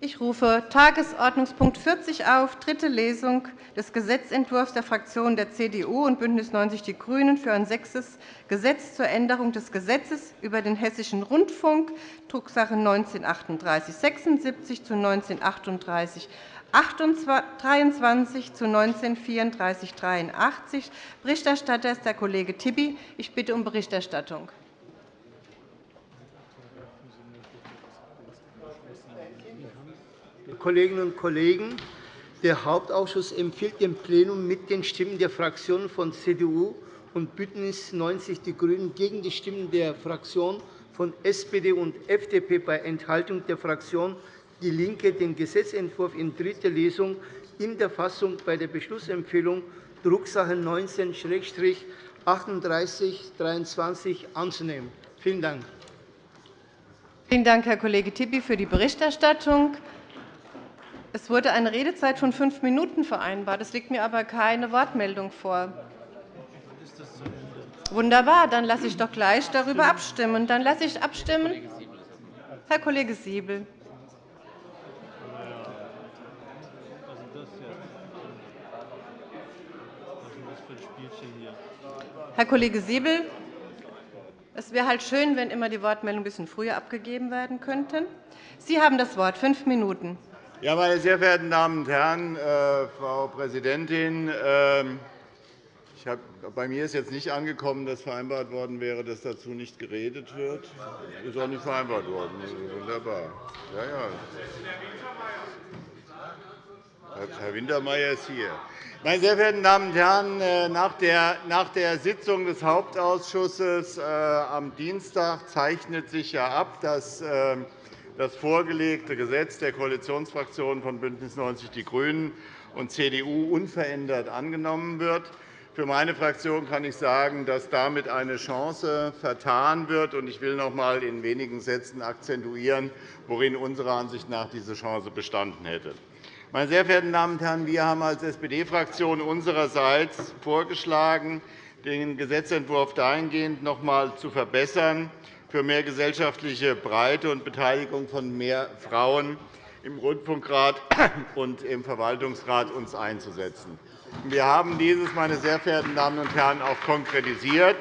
Ich rufe Tagesordnungspunkt 40 auf, dritte Lesung des Gesetzentwurfs der Fraktionen der CDU und BÜNDNIS 90 die GRÜNEN für ein sechstes Gesetz zur Änderung des Gesetzes über den Hessischen Rundfunk, Drucksache 19-3876 zu 19-38 23 zu 1934 83. Berichterstatter ist der Kollege Tibi. Ich bitte um Berichterstattung. Kolleginnen und Kollegen, der Hauptausschuss empfiehlt dem Plenum mit den Stimmen der Fraktionen von CDU und BÜNDNIS 90 die GRÜNEN gegen die Stimmen der Fraktionen von SPD und FDP bei Enthaltung der Fraktion DIE LINKE den Gesetzentwurf in dritter Lesung in der Fassung bei der Beschlussempfehlung Drucksache 19-3823 anzunehmen. Vielen Dank. Vielen Dank, Herr Kollege Tibi, für die Berichterstattung. Es wurde eine Redezeit von fünf Minuten vereinbart. Es liegt mir aber keine Wortmeldung vor. Wunderbar, dann lasse ich doch gleich darüber abstimmen. Dann lasse ich abstimmen. Herr Kollege Siebel. Herr Kollege Siebel, es wäre halt schön, wenn immer die Wortmeldungen ein bisschen früher abgegeben werden könnten. Sie haben das Wort. Fünf Minuten. Ja, meine sehr verehrten Damen und Herren, äh, Frau Präsidentin! Äh, hab, bei mir ist jetzt nicht angekommen, dass vereinbart worden wäre, dass dazu nicht geredet wird. Das ist auch nicht vereinbart worden. Wunderbar. Ja, ja. Herr Wintermeyer ist hier. Meine sehr verehrten Damen und Herren, äh, nach der Sitzung des Hauptausschusses äh, am Dienstag zeichnet sich ja ab, dass äh, das vorgelegte Gesetz der Koalitionsfraktionen von BÜNDNIS 90 die GRÜNEN und CDU unverändert angenommen wird. Für meine Fraktion kann ich sagen, dass damit eine Chance vertan wird. Ich will noch einmal in wenigen Sätzen akzentuieren, worin unserer Ansicht nach diese Chance bestanden hätte. Meine sehr verehrten Damen und Herren, wir haben als SPD-Fraktion unsererseits vorgeschlagen, den Gesetzentwurf dahingehend noch einmal zu verbessern, für mehr gesellschaftliche Breite und Beteiligung von mehr Frauen im Rundfunkrat und im Verwaltungsrat uns einzusetzen. Wir haben dieses, meine sehr verehrten Damen und Herren, auch konkretisiert.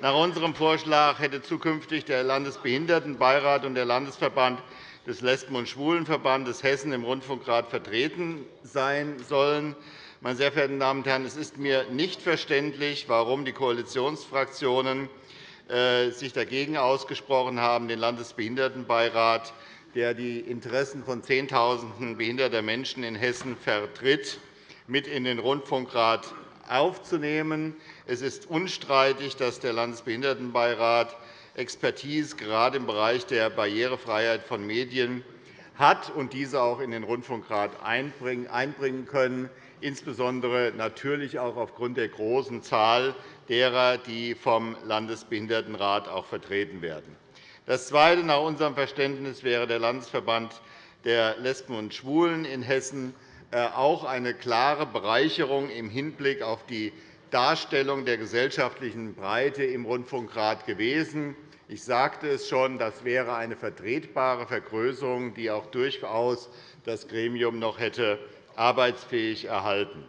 Nach unserem Vorschlag hätte zukünftig der Landesbehindertenbeirat und der Landesverband des Lesben- und Schwulenverbandes Hessen im Rundfunkrat vertreten sein sollen. Meine sehr verehrten Damen und Herren, es ist mir nicht verständlich, warum die Koalitionsfraktionen sich dagegen ausgesprochen haben, den Landesbehindertenbeirat, der die Interessen von Zehntausenden behinderter Menschen in Hessen vertritt, mit in den Rundfunkrat aufzunehmen. Es ist unstreitig, dass der Landesbehindertenbeirat Expertise gerade im Bereich der Barrierefreiheit von Medien hat und diese auch in den Rundfunkrat einbringen können, insbesondere natürlich auch aufgrund der großen Zahl derer, die vom Landesbehindertenrat auch vertreten werden. Das Zweite. Nach unserem Verständnis wäre der Landesverband der Lesben und Schwulen in Hessen äh, auch eine klare Bereicherung im Hinblick auf die Darstellung der gesellschaftlichen Breite im Rundfunkrat gewesen. Ich sagte es schon, das wäre eine vertretbare Vergrößerung, die auch durchaus das Gremium noch hätte arbeitsfähig erhalten.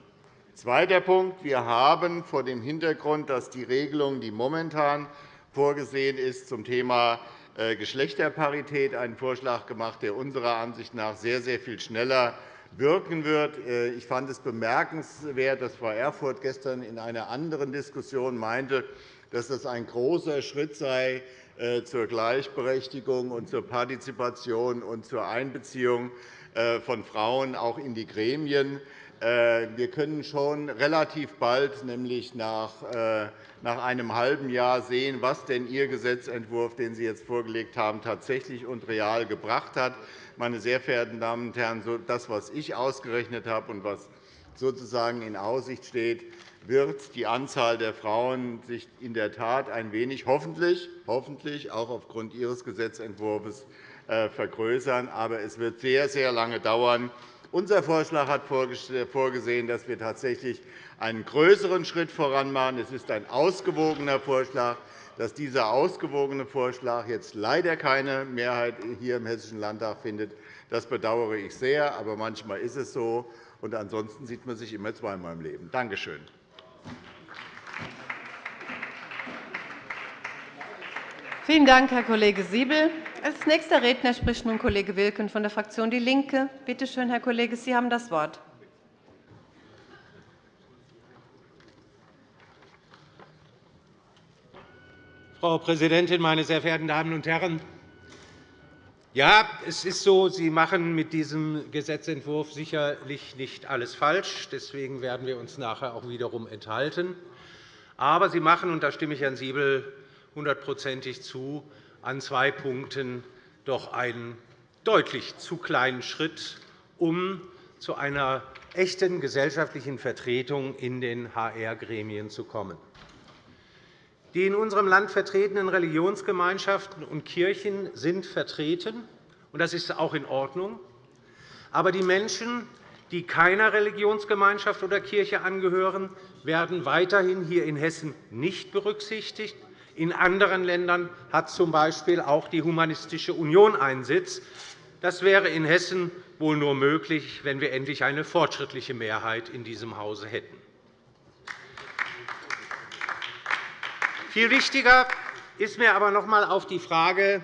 Zweiter Punkt. Wir haben vor dem Hintergrund, dass die Regelung, die momentan vorgesehen ist, zum Thema äh, Geschlechterparität einen Vorschlag gemacht, der unserer Ansicht nach sehr, sehr viel schneller wirken wird. Äh, ich fand es bemerkenswert, dass Frau Erfurth gestern in einer anderen Diskussion meinte, dass das ein großer Schritt sei äh, zur Gleichberechtigung und zur Partizipation und zur Einbeziehung von Frauen auch in die Gremien. Äh, wir können schon relativ bald, nämlich äh, nach einem halben Jahr, sehen, was denn Ihr Gesetzentwurf, den Sie jetzt vorgelegt haben, tatsächlich und real gebracht hat. Meine sehr verehrten Damen und Herren, das, was ich ausgerechnet habe und was sozusagen in Aussicht steht, wird die Anzahl der Frauen sich in der Tat ein wenig, hoffentlich, hoffentlich auch aufgrund Ihres Gesetzentwurfs, äh, vergrößern. Aber es wird sehr, sehr lange dauern, Unser Vorschlag hat vorgesehen, dass wir tatsächlich einen größeren Schritt voran machen. Es ist ein ausgewogener Vorschlag. Dass dieser ausgewogene Vorschlag jetzt leider keine Mehrheit hier im Hessischen Landtag findet, das bedauere ich sehr. Aber manchmal ist es so. Und ansonsten sieht man sich immer zweimal im Leben. Danke schön. Vielen Dank, Herr Kollege Siebel. Als nächster Redner spricht nun Kollege Wilken von der Fraktion DIE LINKE. Bitte schön, Herr Kollege, Sie haben das Wort. Frau Präsidentin, meine sehr verehrten Damen und Herren! Ja, es ist so, Sie machen mit diesem Gesetzentwurf sicherlich nicht alles falsch. Deswegen werden wir uns nachher auch wiederum enthalten. Aber Sie machen, und da stimme ich Herrn Siebel hundertprozentig zu, an zwei Punkten doch einen deutlich zu kleinen Schritt, um zu einer echten gesellschaftlichen Vertretung in den HR-Gremien zu kommen. Die in unserem Land vertretenen Religionsgemeinschaften und Kirchen sind vertreten, und das ist auch in Ordnung. Aber die Menschen, die keiner Religionsgemeinschaft oder Kirche angehören, werden weiterhin hier in Hessen nicht berücksichtigt. In anderen Ländern hat z. B. auch die Humanistische Union einen Sitz. Das wäre in Hessen wohl nur möglich, wenn wir endlich eine fortschrittliche Mehrheit in diesem Hause hätten. Viel wichtiger ist mir aber noch einmal auf die Frage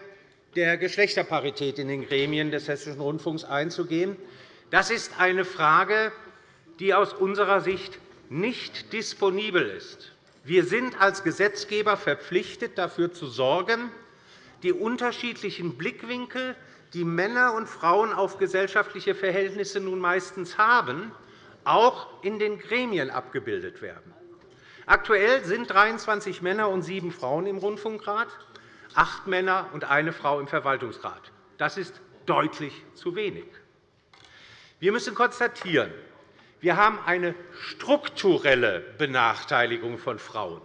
der Geschlechterparität in den Gremien des Hessischen Rundfunks einzugehen. Das ist eine Frage, die aus unserer Sicht nicht disponibel ist. Wir sind als Gesetzgeber verpflichtet, dafür zu sorgen, die unterschiedlichen Blickwinkel, die Männer und Frauen auf gesellschaftliche Verhältnisse nun meistens haben, auch in den Gremien abgebildet werden. Aktuell sind 23 Männer und sieben Frauen im Rundfunkrat, acht Männer und eine Frau im Verwaltungsrat. Das ist deutlich zu wenig. Wir müssen konstatieren, wir haben eine strukturelle Benachteiligung von Frauen.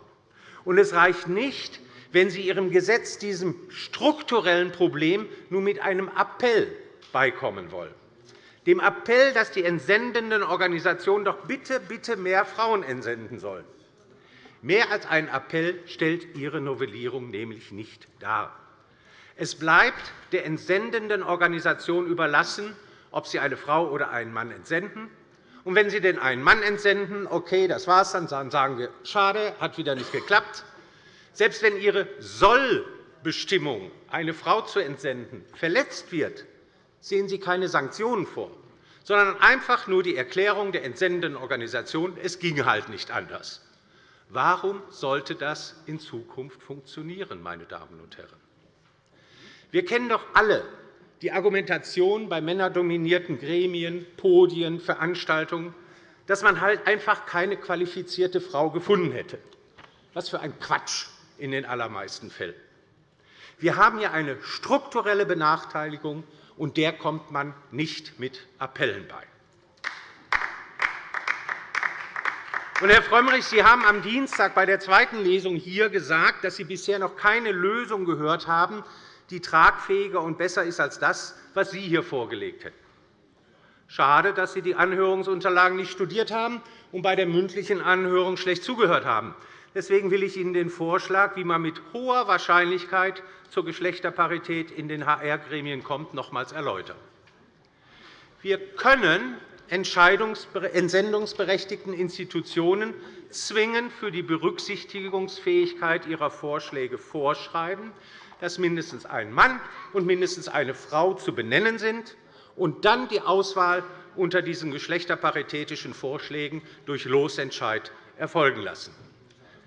Und es reicht nicht, wenn Sie Ihrem Gesetz diesem strukturellen Problem nur mit einem Appell beikommen wollen. Dem Appell, dass die entsendenden Organisationen doch bitte, bitte mehr Frauen entsenden sollen. Mehr als ein Appell stellt Ihre Novellierung nämlich nicht dar. Es bleibt der entsendenden Organisation überlassen, ob sie eine Frau oder einen Mann entsenden. Und wenn Sie denn einen Mann entsenden, okay, das war's, dann sagen wir, schade, hat wieder nicht geklappt. Selbst wenn Ihre Sollbestimmung, eine Frau zu entsenden, verletzt wird, sehen Sie keine Sanktionen vor, sondern einfach nur die Erklärung der entsendenden Organisation, es ging halt nicht anders. Warum sollte das in Zukunft funktionieren, meine Damen und Herren? Wir kennen doch alle die Argumentation bei männerdominierten Gremien, Podien, Veranstaltungen, dass man halt einfach keine qualifizierte Frau gefunden hätte. Was für ein Quatsch in den allermeisten Fällen. Wir haben hier eine strukturelle Benachteiligung, und der kommt man nicht mit Appellen bei. Herr Frömmrich, Sie haben am Dienstag bei der zweiten Lesung hier gesagt, dass Sie bisher noch keine Lösung gehört haben, die tragfähiger und besser ist als das, was Sie hier vorgelegt hätten. Schade, dass Sie die Anhörungsunterlagen nicht studiert haben und bei der mündlichen Anhörung schlecht zugehört haben. Deswegen will ich Ihnen den Vorschlag, wie man mit hoher Wahrscheinlichkeit zur Geschlechterparität in den HR-Gremien kommt, nochmals erläutern. Wir können entsendungsberechtigten Institutionen zwingend für die Berücksichtigungsfähigkeit ihrer Vorschläge vorschreiben, dass mindestens ein Mann und mindestens eine Frau zu benennen sind, und dann die Auswahl unter diesen geschlechterparitätischen Vorschlägen durch Losentscheid erfolgen lassen.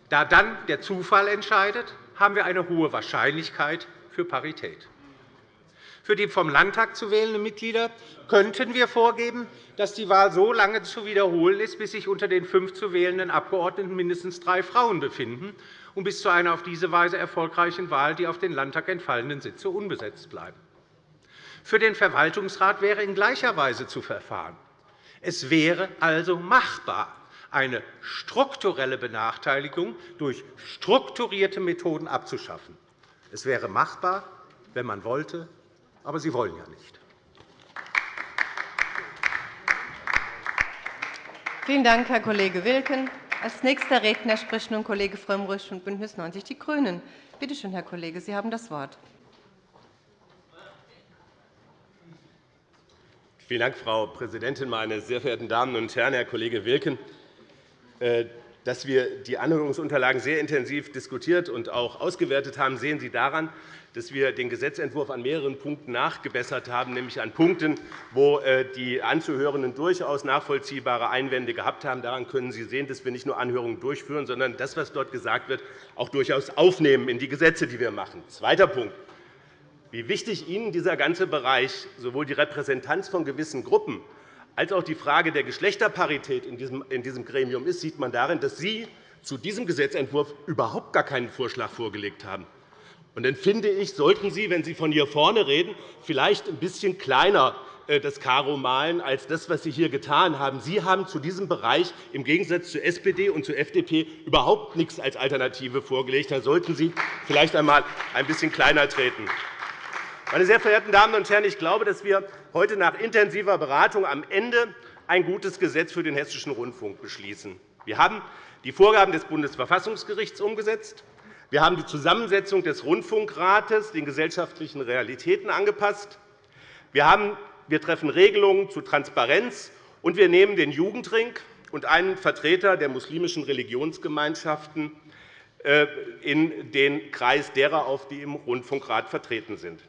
Da dann der Zufall entscheidet, haben wir eine hohe Wahrscheinlichkeit für Parität. Für die vom Landtag zu wählenden Mitglieder könnten wir vorgeben, dass die Wahl so lange zu wiederholen ist, bis sich unter den fünf zu wählenden Abgeordneten mindestens drei Frauen befinden und bis zu einer auf diese Weise erfolgreichen Wahl die auf den Landtag entfallenden Sitze unbesetzt bleiben. Für den Verwaltungsrat wäre in gleicher Weise zu verfahren. Es wäre also machbar, eine strukturelle Benachteiligung durch strukturierte Methoden abzuschaffen. Es wäre machbar, wenn man wollte, aber Sie wollen ja nicht. Vielen Dank, Herr Kollege Wilken. Als nächster Redner spricht nun Kollege Frömmrich von BÜNDNIS 90 die GRÜNEN. Bitte schön, Herr Kollege, Sie haben das Wort. Vielen Dank, Frau Präsidentin, meine sehr verehrten Damen und Herren! Herr Kollege Wilken, äh, dass wir die Anhörungsunterlagen sehr intensiv diskutiert und auch ausgewertet haben, sehen Sie daran, dass wir den Gesetzentwurf an mehreren Punkten nachgebessert haben, nämlich an Punkten, wo äh, die Anzuhörenden durchaus nachvollziehbare Einwände gehabt haben. Daran können Sie sehen, dass wir nicht nur Anhörungen durchführen, sondern das, was dort gesagt wird, auch durchaus aufnehmen in die Gesetze, die wir machen. Zweiter Punkt. Wie wichtig Ihnen dieser ganze Bereich, sowohl die Repräsentanz von gewissen Gruppen als auch die Frage der Geschlechterparität in diesem Gremium ist, sieht man darin, dass Sie zu diesem Gesetzentwurf überhaupt gar keinen Vorschlag vorgelegt haben. Und dann finde ich, sollten Sie, wenn Sie von hier vorne reden, vielleicht ein bisschen kleiner äh, das Karo malen als das, was Sie hier getan haben. Sie haben zu diesem Bereich im Gegensatz zur SPD und zur FDP überhaupt nichts als Alternative vorgelegt. Da sollten Sie vielleicht einmal ein bisschen kleiner treten. Meine sehr verehrten Damen und Herren, ich glaube, dass wir heute nach intensiver Beratung am Ende ein gutes Gesetz für den Hessischen Rundfunk beschließen. Wir haben die Vorgaben des Bundesverfassungsgerichts umgesetzt. Wir haben die Zusammensetzung des Rundfunkrates den gesellschaftlichen Realitäten angepasst. Wir, treffen Regelungen zu Transparenz, und wir nehmen den Jugendring und einen Vertreter der muslimischen Religionsgemeinschaften äh, in den Kreis derer auf, die im Rundfunkrat vertreten sind.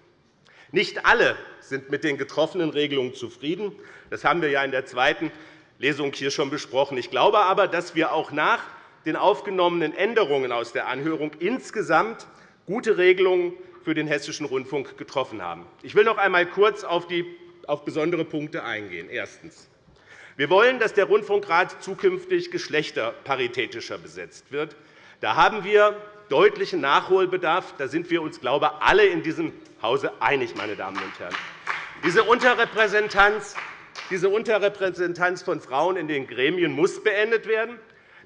Nicht alle sind mit den getroffenen Regelungen zufrieden. Das haben wir ja in der zweiten Lesung hier schon besprochen. Ich glaube aber, dass wir auch nach den aufgenommenen Änderungen aus der Anhörung insgesamt gute Regelungen für den Hessischen Rundfunk getroffen haben. Ich will noch einmal kurz auf, die, auf besondere Punkte eingehen. Erstens. Wir wollen, dass der Rundfunkrat zukünftig geschlechterparitätischer besetzt wird. Da haben wir deutlichen Nachholbedarf. Da sind wir uns, glaube ich, alle in diesem Hause einig, meine Damen und Herren. Diese Unterrepräsentanz, diese Unterrepräsentanz von Frauen in den Gremien muss beendet werden.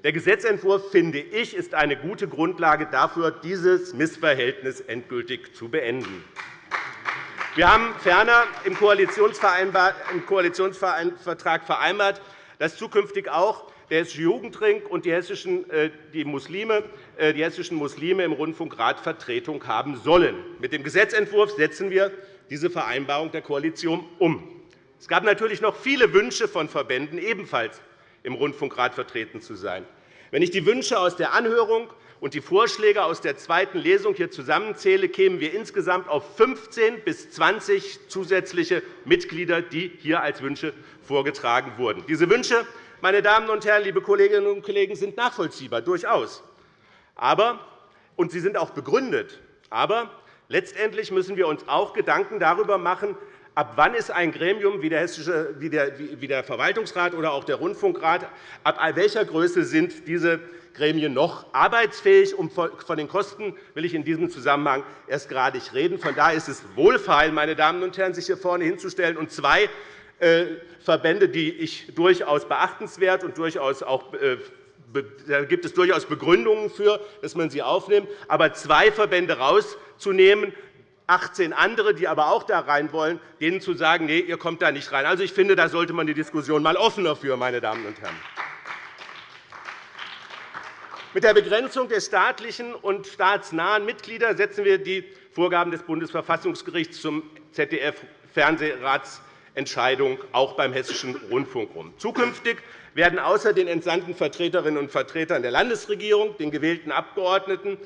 Der Gesetzentwurf, finde ich, ist eine gute Grundlage dafür, dieses Missverhältnis endgültig zu beenden. Wir haben ferner im Koalitionsvertrag vereinbart, dass zukünftig auch der Hessische Jugendring und die hessischen, äh, die, Muslime, äh, die hessischen Muslime im Rundfunkrat Vertretung haben sollen. Mit dem Gesetzentwurf setzen wir diese Vereinbarung der Koalition um. Es gab natürlich noch viele Wünsche von Verbänden, ebenfalls im Rundfunkrat vertreten zu sein. Wenn ich die Wünsche aus der Anhörung und die Vorschläge aus der zweiten Lesung hier zusammenzähle, kämen wir insgesamt auf 15 bis 20 zusätzliche Mitglieder, die hier als Wünsche vorgetragen wurden. Diese Wünsche meine Damen und Herren, liebe Kolleginnen und Kollegen, sind nachvollziehbar, durchaus. Aber, und sie sind auch begründet. Aber letztendlich müssen wir uns auch Gedanken darüber machen, ab wann ist ein Gremium wie der, Hessische, wie der Verwaltungsrat oder auch der Rundfunkrat, ab welcher Größe sind diese Gremien noch arbeitsfähig. von den Kosten will ich in diesem Zusammenhang erst gerade nicht reden. Von daher ist es wohlfeil, meine Damen und Herren, sich hier vorne hinzustellen und zwei Verbände, die ich durchaus beachtenswert und durchaus auch äh, da gibt es durchaus Begründungen für, dass man sie aufnimmt. Aber zwei Verbände herauszunehmen, 18 andere, die aber auch da rein wollen, denen zu sagen, nee, ihr kommt da nicht rein. Also, ich finde, da sollte man die Diskussion mal offener führen, meine Damen und Herren. Mit der Begrenzung der staatlichen und staatsnahen Mitglieder setzen wir die Vorgaben des Bundesverfassungsgerichts zum ZDF-Fernsehrats Entscheidung auch beim Hessischen Rundfunk um. Zukünftig werden außer den entsandten Vertreterinnen und Vertretern der Landesregierung, den gewählten Abgeordneten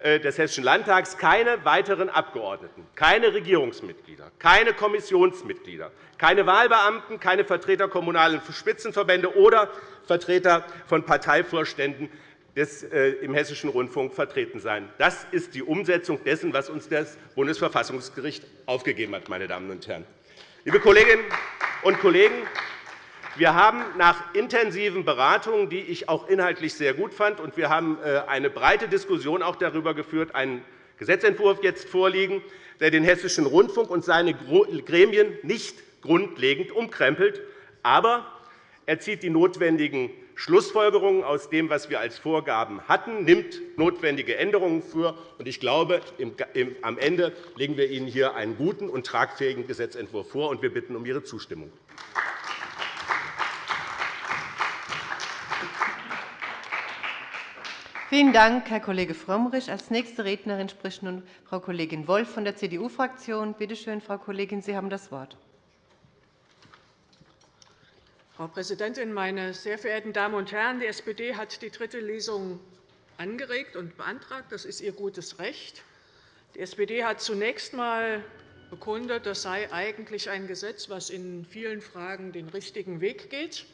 äh, des Hessischen Landtags, keine weiteren Abgeordneten, keine Regierungsmitglieder, keine Kommissionsmitglieder, keine Wahlbeamten, keine Vertreter kommunaler Spitzenverbände oder Vertreter von Parteivorständen äh, im Hessischen Rundfunk vertreten sein. Das ist die Umsetzung dessen, was uns das Bundesverfassungsgericht aufgegeben hat. Meine Damen und Herren. Liebe Kolleginnen und Kollegen, wir haben nach intensiven Beratungen, die ich auch inhaltlich sehr gut fand, und wir haben äh, eine breite Diskussion auch darüber geführt, einen Gesetzentwurf jetzt vorliegen, der den Hessischen Rundfunk und seine Gremien nicht grundlegend umkrempelt, aber er zieht die notwendigen Schlussfolgerungen aus dem, was wir als Vorgaben hatten, nimmt notwendige Änderungen vor. Ich glaube, am Ende legen wir Ihnen hier einen guten und tragfähigen Gesetzentwurf vor, und wir bitten um Ihre Zustimmung. Vielen Dank, Herr Kollege Frömmrich. – Als nächste Rednerin spricht nun Frau Kollegin Wolff von der CDU-Fraktion. Bitte schön, Frau Kollegin, Sie haben das Wort. Frau Präsidentin, meine sehr verehrten Damen und Herren! Die SPD hat die dritte Lesung angeregt und beantragt. Das ist ihr gutes Recht. Die SPD hat zunächst einmal bekundet, das sei eigentlich ein Gesetz, das in vielen Fragen den richtigen Weg geht.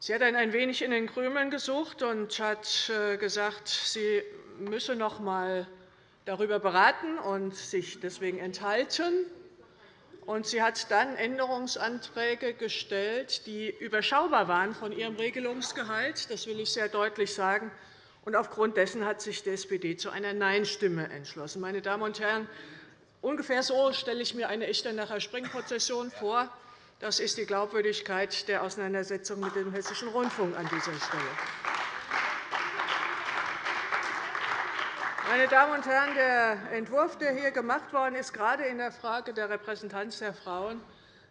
Sie hat ein wenig in den Krümeln gesucht und hat äh, gesagt, sie müsse noch einmal darüber beraten und sich deswegen enthalten. Und sie hat dann Änderungsanträge gestellt, die überschaubar waren von ihrem Regelungsgehalt. Das will ich sehr deutlich sagen. Und aufgrund dessen hat sich die SPD zu einer Nein-Stimme entschlossen. Meine Damen und Herren, ungefähr so stelle ich mir eine Echtenacher Springprozession vor. Das ist die Glaubwürdigkeit der Auseinandersetzung mit dem Hessischen Rundfunk an dieser Stelle. Meine Damen und Herren, der Entwurf, der hier gemacht worden ist, gerade in der Frage der Repräsentanz der Frauen,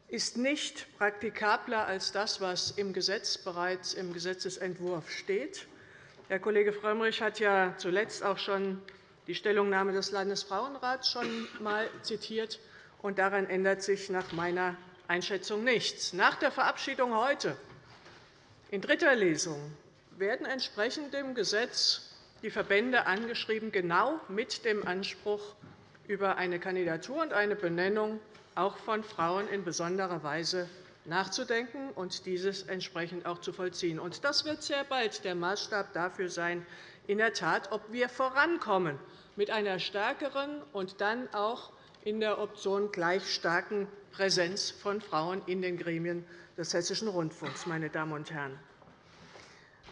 ist nicht praktikabler als das, was im Gesetz bereits im Gesetzentwurf steht. Herr Kollege Frömmrich hat ja zuletzt auch schon die Stellungnahme des Landesfrauenrats schon einmal zitiert. Und daran ändert sich nach meiner Einschätzung nichts. Nach der Verabschiedung heute in dritter Lesung werden entsprechend dem Gesetz die Verbände angeschrieben, genau mit dem Anspruch, über eine Kandidatur und eine Benennung auch von Frauen in besonderer Weise nachzudenken und dieses entsprechend auch zu vollziehen. Das wird sehr bald der Maßstab dafür sein, in der Tat, ob wir vorankommen mit einer stärkeren und dann auch in der Option gleich starken Präsenz von Frauen in den Gremien des Hessischen Rundfunks. Meine Damen und Herren.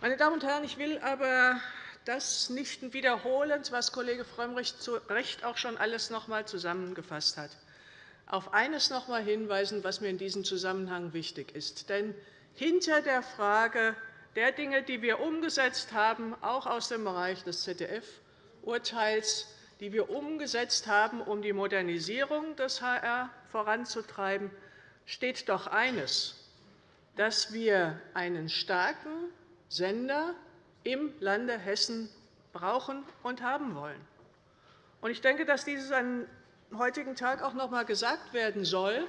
Meine Damen und Herren, ich will aber das nicht wiederholen, was Kollege Frömmrich zu Recht auch schon alles noch einmal zusammengefasst hat. Auf eines noch einmal hinweisen, was mir in diesem Zusammenhang wichtig ist. Denn hinter der Frage der Dinge, die wir umgesetzt haben, auch aus dem Bereich des ZDF-Urteils, die wir umgesetzt haben, um die Modernisierung des HR voranzutreiben, steht doch eines, dass wir einen starken Sender im Lande Hessen brauchen und haben wollen. Ich denke, dass dieses am heutigen Tag auch noch einmal gesagt werden soll,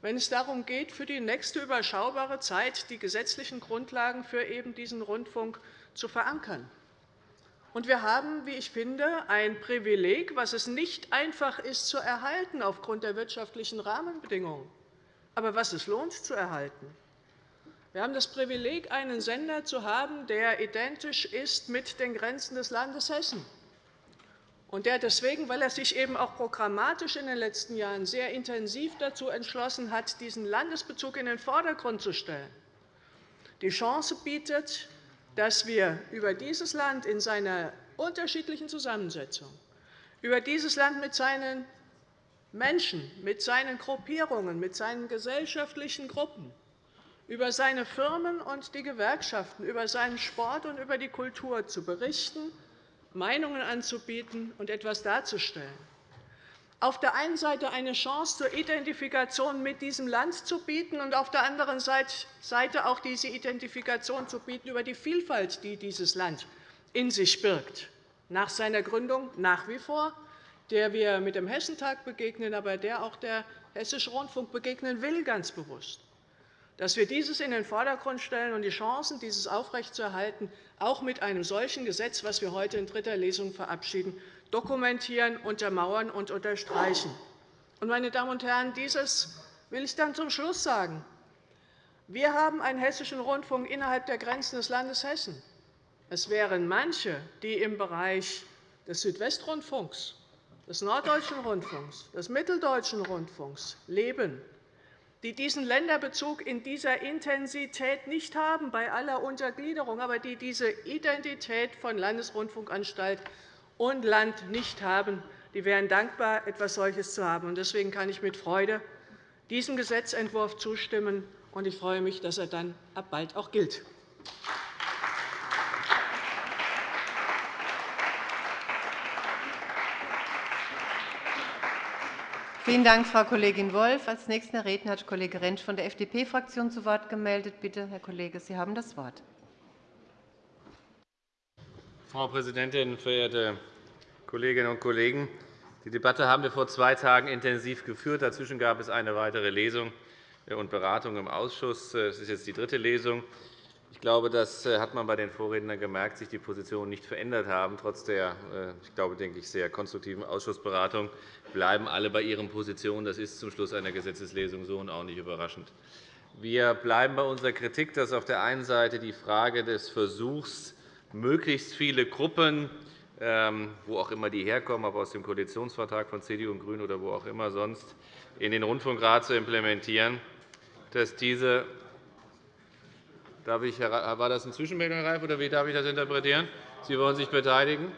wenn es darum geht, für die nächste überschaubare Zeit die gesetzlichen Grundlagen für eben diesen Rundfunk zu verankern. Wir haben, wie ich finde, ein Privileg, das es nicht einfach ist zu erhalten aufgrund der wirtschaftlichen Rahmenbedingungen, aber was es lohnt zu erhalten. Wir haben das Privileg, einen Sender zu haben, der identisch ist mit den Grenzen des Landes Hessen. Und der deswegen, weil er sich eben auch programmatisch in den letzten Jahren sehr intensiv dazu entschlossen hat, diesen Landesbezug in den Vordergrund zu stellen, die Chance bietet, dass wir über dieses Land in seiner unterschiedlichen Zusammensetzung, über dieses Land mit seinen Menschen, mit seinen Gruppierungen, mit seinen gesellschaftlichen Gruppen, über seine Firmen und die Gewerkschaften, über seinen Sport und über die Kultur zu berichten, Meinungen anzubieten und etwas darzustellen auf der einen Seite eine Chance zur Identifikation mit diesem Land zu bieten und auf der anderen Seite auch diese Identifikation zu bieten über die Vielfalt, die dieses Land in sich birgt, nach seiner Gründung nach wie vor, der wir mit dem Hessentag begegnen, aber der auch der Hessische Rundfunk begegnen will, ganz bewusst. Dass wir dieses in den Vordergrund stellen und die Chancen, dieses aufrechtzuerhalten, auch mit einem solchen Gesetz, das wir heute in dritter Lesung verabschieden, dokumentieren, untermauern und unterstreichen. Meine Damen und Herren, dieses will ich dann zum Schluss sagen. Wir haben einen Hessischen Rundfunk innerhalb der Grenzen des Landes Hessen. Es wären manche, die im Bereich des Südwestrundfunks, des Norddeutschen Rundfunks, des Mitteldeutschen Rundfunks leben, die diesen Länderbezug in dieser Intensität nicht haben, bei aller Untergliederung, aber die diese Identität von Landesrundfunkanstalt und Land nicht haben, die wären dankbar, etwas solches zu haben. Deswegen kann ich mit Freude diesem Gesetzentwurf zustimmen, und ich freue mich, dass er dann ab bald auch gilt. Vielen Dank, Frau Kollegin Wolff. – Als nächster Redner hat Kollege Rentsch von der FDP-Fraktion zu Wort gemeldet. Bitte, Herr Kollege, Sie haben das Wort. Frau Präsidentin, verehrte Kolleginnen und Kollegen! Die Debatte haben wir vor zwei Tagen intensiv geführt. Dazwischen gab es eine weitere Lesung und Beratung im Ausschuss. Es ist jetzt die dritte Lesung. Ich glaube, das äh, hat man bei den Vorrednern gemerkt, sich die Positionen nicht verändert haben. Trotz der, äh, ich glaube, denke ich, sehr konstruktiven Ausschussberatung bleiben alle bei ihren Positionen. Das ist zum Schluss einer Gesetzeslesung so und auch nicht überraschend. Wir bleiben bei unserer Kritik, dass auf der einen Seite die Frage des Versuchs, möglichst viele Gruppen, ähm, wo auch immer die herkommen, ob aus dem Koalitionsvertrag von CDU und GRÜNEN oder wo auch immer sonst, in den Rundfunkrat zu implementieren, dass diese Darf ich, war das eine Zwischenmeldung, Herr Reif, oder wie darf ich das interpretieren? Sie wollen sich beteiligen?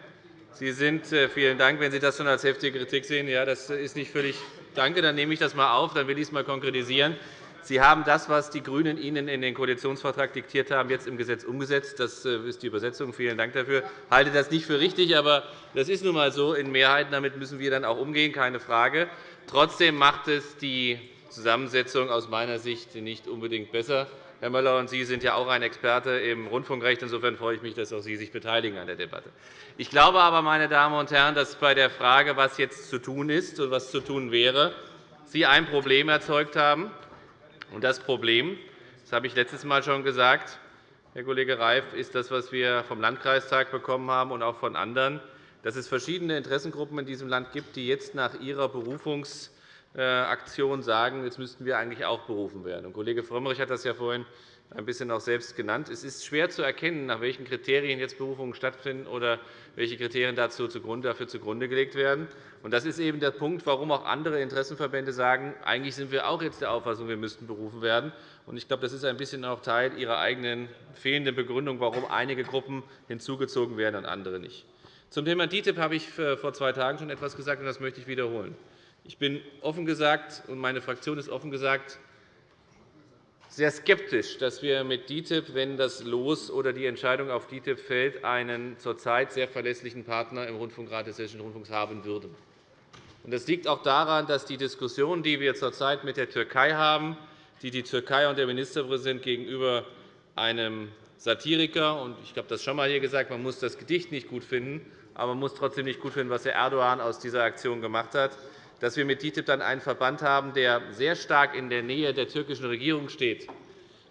Sie sind, äh, vielen Dank, wenn Sie das schon als heftige Kritik sehen. Ja, das ist nicht völlig. Danke, dann nehme ich das einmal auf. Dann will ich es einmal konkretisieren. Sie haben das, was die GRÜNEN Ihnen in den Koalitionsvertrag diktiert haben, jetzt im Gesetz umgesetzt. Das äh, ist die Übersetzung. Vielen Dank dafür. Ich halte das nicht für richtig, aber das ist nun einmal so in Mehrheiten. Damit müssen wir dann auch umgehen, keine Frage. Trotzdem macht es die Zusammensetzung aus meiner Sicht nicht unbedingt besser. Herr Müller, und Sie sind ja auch ein Experte im Rundfunkrecht. Insofern freue ich mich, dass auch Sie sich beteiligen an der Debatte. Ich glaube aber, meine Damen und Herren, dass bei der Frage, was jetzt zu tun ist und was zu tun wäre, Sie ein Problem erzeugt haben. Und das Problem, das habe ich letztes Mal schon gesagt, Herr Kollege Reif, ist das, was wir vom Landkreistag bekommen haben und auch von anderen, dass es verschiedene Interessengruppen in diesem Land gibt, die jetzt nach ihrer Berufungs Aktion sagen, jetzt müssten wir eigentlich auch berufen werden. Kollege Frömmrich hat das ja vorhin ein bisschen auch selbst genannt. Es ist schwer zu erkennen, nach welchen Kriterien jetzt Berufungen stattfinden oder welche Kriterien dafür zugrunde gelegt werden. Das ist eben der Punkt, warum auch andere Interessenverbände sagen, eigentlich sind wir auch jetzt der Auffassung, wir müssten berufen werden. Ich glaube, das ist ein bisschen auch Teil ihrer eigenen fehlenden Begründung, warum einige Gruppen hinzugezogen werden und andere nicht. Zum Thema DITIB habe ich vor zwei Tagen schon etwas gesagt, und das möchte ich wiederholen. Ich bin offen gesagt, und meine Fraktion ist offen gesagt, sehr skeptisch, dass wir mit DITIB, wenn das Los oder die Entscheidung auf DITIB fällt, einen zurzeit sehr verlässlichen Partner im Rundfunkrat des Hessischen Rundfunks haben würden. Das liegt auch daran, dass die Diskussion, die wir zurzeit mit der Türkei haben, die die Türkei und der Ministerpräsident gegenüber einem Satiriker, und ich habe das schon einmal hier gesagt, man muss das Gedicht nicht gut finden, aber man muss trotzdem nicht gut finden, was Herr Erdogan aus dieser Aktion gemacht hat, dass wir mit DITIB dann einen Verband haben, der sehr stark in der Nähe der türkischen Regierung steht.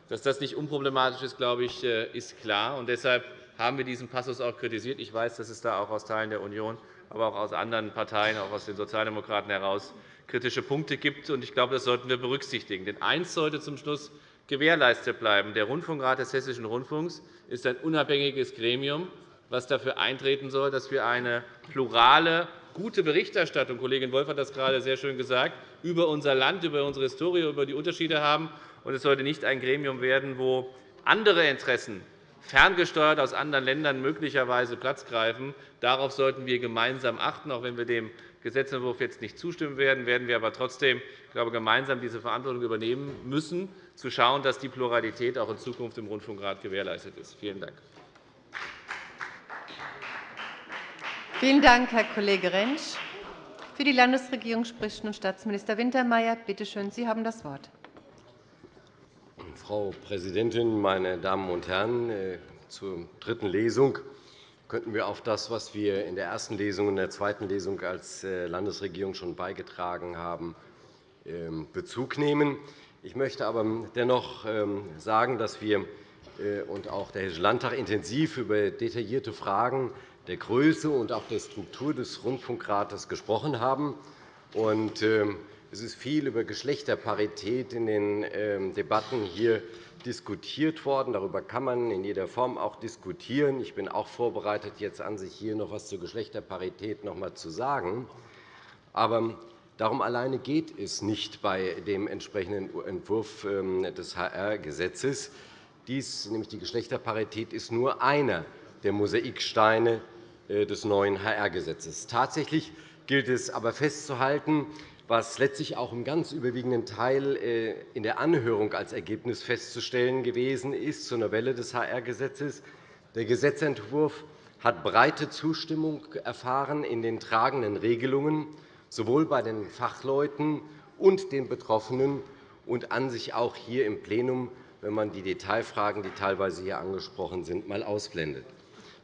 Dass das nicht unproblematisch ist, glaube ich, äh, ist klar. Und deshalb haben wir diesen Passus auch kritisiert. Ich weiß, dass es da auch aus Teilen der Union, aber auch aus anderen Parteien, auch aus den Sozialdemokraten heraus kritische Punkte gibt. Ich glaube, das sollten wir berücksichtigen. Denn eines sollte zum Schluss gewährleistet bleiben. Der Rundfunkrat des Hessischen Rundfunks ist ein unabhängiges Gremium, das dafür eintreten soll, dass wir eine plurale gute Berichterstattung, Kollegin Wolf hat das gerade sehr schön gesagt, über unser Land, über unsere Historie, über die Unterschiede haben. es sollte nicht ein Gremium werden, wo andere Interessen ferngesteuert aus anderen Ländern möglicherweise Platz greifen. Darauf sollten wir gemeinsam achten. Auch wenn wir dem Gesetzentwurf jetzt nicht zustimmen werden, werden wir aber trotzdem ich glaube, gemeinsam diese Verantwortung übernehmen müssen, zu schauen, dass die Pluralität auch in Zukunft im Rundfunkrat gewährleistet ist. Vielen Dank. Vielen Dank, Herr Kollege Rentsch. Für die Landesregierung spricht nun Staatsminister Wintermeyer. Bitte schön, Sie haben das Wort. Frau Präsidentin, meine Damen und Herren! Äh, zur dritten Lesung könnten wir auf das, was wir in der ersten Lesung und der zweiten Lesung als äh, Landesregierung schon beigetragen haben, ähm, Bezug nehmen. Ich möchte aber dennoch ähm, sagen, dass wir äh, und auch der Hessische Landtag intensiv über detaillierte Fragen der Größe und auch der Struktur des Rundfunkrates gesprochen haben. Ähm, es ist viel über Geschlechterparität in den ähm, Debatten hier diskutiert worden. Darüber kann man in jeder Form auch diskutieren. Ich bin auch vorbereitet, jetzt an sich hier noch etwas zur Geschlechterparität noch einmal zu sagen. Aber darum alleine geht es nicht bei dem entsprechenden Entwurf ähm, des HR-Gesetzes. Dies, nämlich die Geschlechterparität, ist nur einer der Mosaiksteine, des neuen HR-Gesetzes. Tatsächlich gilt es aber festzuhalten, was letztlich auch im ganz überwiegenden Teil äh, in der Anhörung als Ergebnis festzustellen gewesen ist zur Novelle des HR-Gesetzes. Der Gesetzentwurf hat breite Zustimmung erfahren in den tragenden Regelungen, sowohl bei den Fachleuten und den Betroffenen und an sich auch hier im Plenum, wenn man die Detailfragen, die teilweise hier angesprochen sind, einmal ausblendet.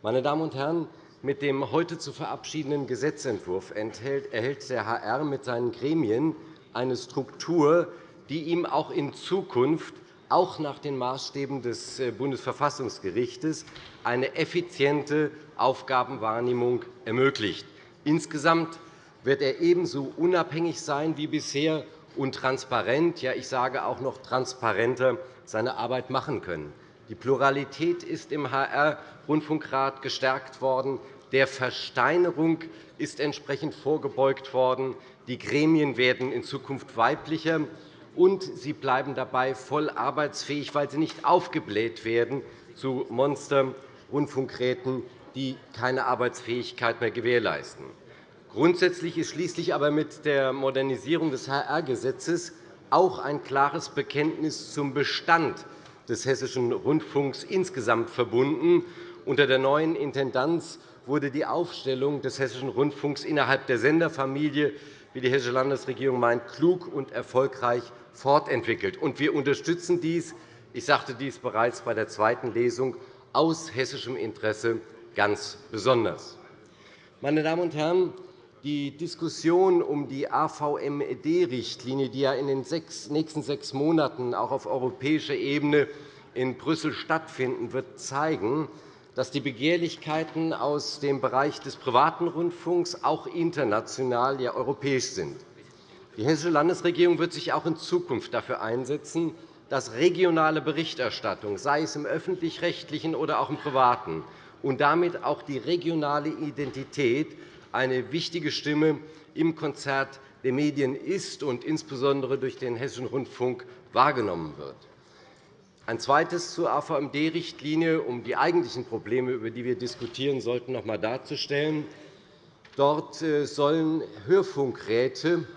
Meine Damen und Herren, mit dem heute zu verabschiedenden Gesetzentwurf erhält der HR mit seinen Gremien eine Struktur, die ihm auch in Zukunft, auch nach den Maßstäben des äh, Bundesverfassungsgerichts, eine effiziente Aufgabenwahrnehmung ermöglicht. Insgesamt wird er ebenso unabhängig sein wie bisher und transparent, ja, ich sage auch noch transparenter, seine Arbeit machen können. Die Pluralität ist im HR-Rundfunkrat gestärkt worden. Der Versteinerung ist entsprechend vorgebeugt worden. Die Gremien werden in Zukunft weiblicher, und sie bleiben dabei voll arbeitsfähig, weil sie nicht aufgebläht werden zu Monster-Rundfunkräten, die keine Arbeitsfähigkeit mehr gewährleisten. Grundsätzlich ist schließlich aber mit der Modernisierung des HR-Gesetzes auch ein klares Bekenntnis zum Bestand des Hessischen Rundfunks insgesamt verbunden. Unter der neuen Intendanz wurde die Aufstellung des Hessischen Rundfunks innerhalb der Senderfamilie, wie die Hessische Landesregierung meint, klug und erfolgreich fortentwickelt. Wir unterstützen dies – ich sagte dies bereits bei der zweiten Lesung – aus hessischem Interesse ganz besonders. Meine Damen und Herren, die Diskussion um die AVMD-Richtlinie, die ja in den nächsten sechs Monaten auch auf europäischer Ebene in Brüssel stattfinden wird, zeigen, dass die Begehrlichkeiten aus dem Bereich des privaten Rundfunks auch international, ja europäisch sind. Die Hessische Landesregierung wird sich auch in Zukunft dafür einsetzen, dass regionale Berichterstattung, sei es im öffentlich-rechtlichen oder auch im privaten, und damit auch die regionale Identität eine wichtige Stimme im Konzert der Medien ist und insbesondere durch den Hessischen Rundfunk wahrgenommen wird. Ein zweites zur AVMD-Richtlinie, um die eigentlichen Probleme, über die wir diskutieren sollten, noch einmal darzustellen. Dort äh, sollen Hörfunkräte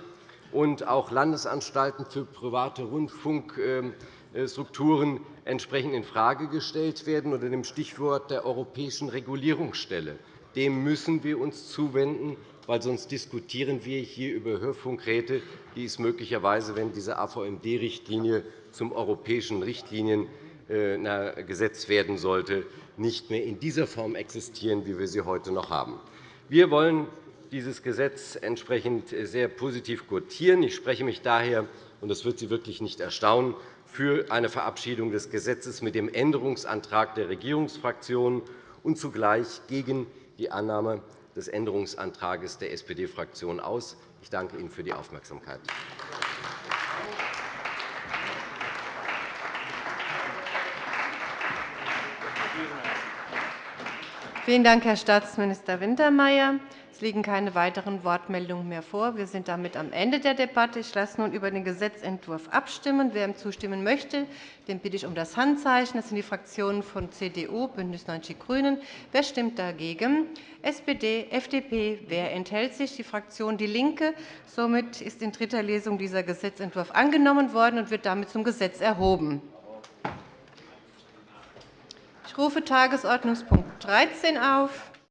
und auch Landesanstalten für private Rundfunkstrukturen entsprechend infrage gestellt werden unter dem Stichwort der europäischen Regulierungsstelle. Dem müssen wir uns zuwenden, weil sonst diskutieren wir hier über Hörfunkräte, die es möglicherweise, wenn diese AVMD-Richtlinie zum europäischen Richtliniengesetz äh, werden sollte, nicht mehr in dieser Form existieren, wie wir sie heute noch haben. Wir wollen dieses Gesetz entsprechend sehr positiv quotieren. Ich spreche mich daher, und das wird Sie wirklich nicht erstaunen, für eine Verabschiedung des Gesetzes mit dem Änderungsantrag der Regierungsfraktionen und zugleich gegen die Annahme des Änderungsantrags der SPD-Fraktion aus. Ich danke Ihnen für die Aufmerksamkeit. Vielen Dank, Herr Staatsminister Wintermeyer. Es liegen keine weiteren Wortmeldungen mehr vor. Wir sind damit am Ende der Debatte. Ich lasse nun über den Gesetzentwurf abstimmen. Wer ihm zustimmen möchte, den bitte ich um das Handzeichen. Das sind die Fraktionen von CDU, BÜNDNIS 90 die GRÜNEN. Wer stimmt dagegen? SPD, FDP. Wer enthält sich? Die Fraktion DIE LINKE. Somit ist in dritter Lesung dieser Gesetzentwurf angenommen worden und wird damit zum Gesetz erhoben. Ich rufe Tagesordnungspunkt 13 auf.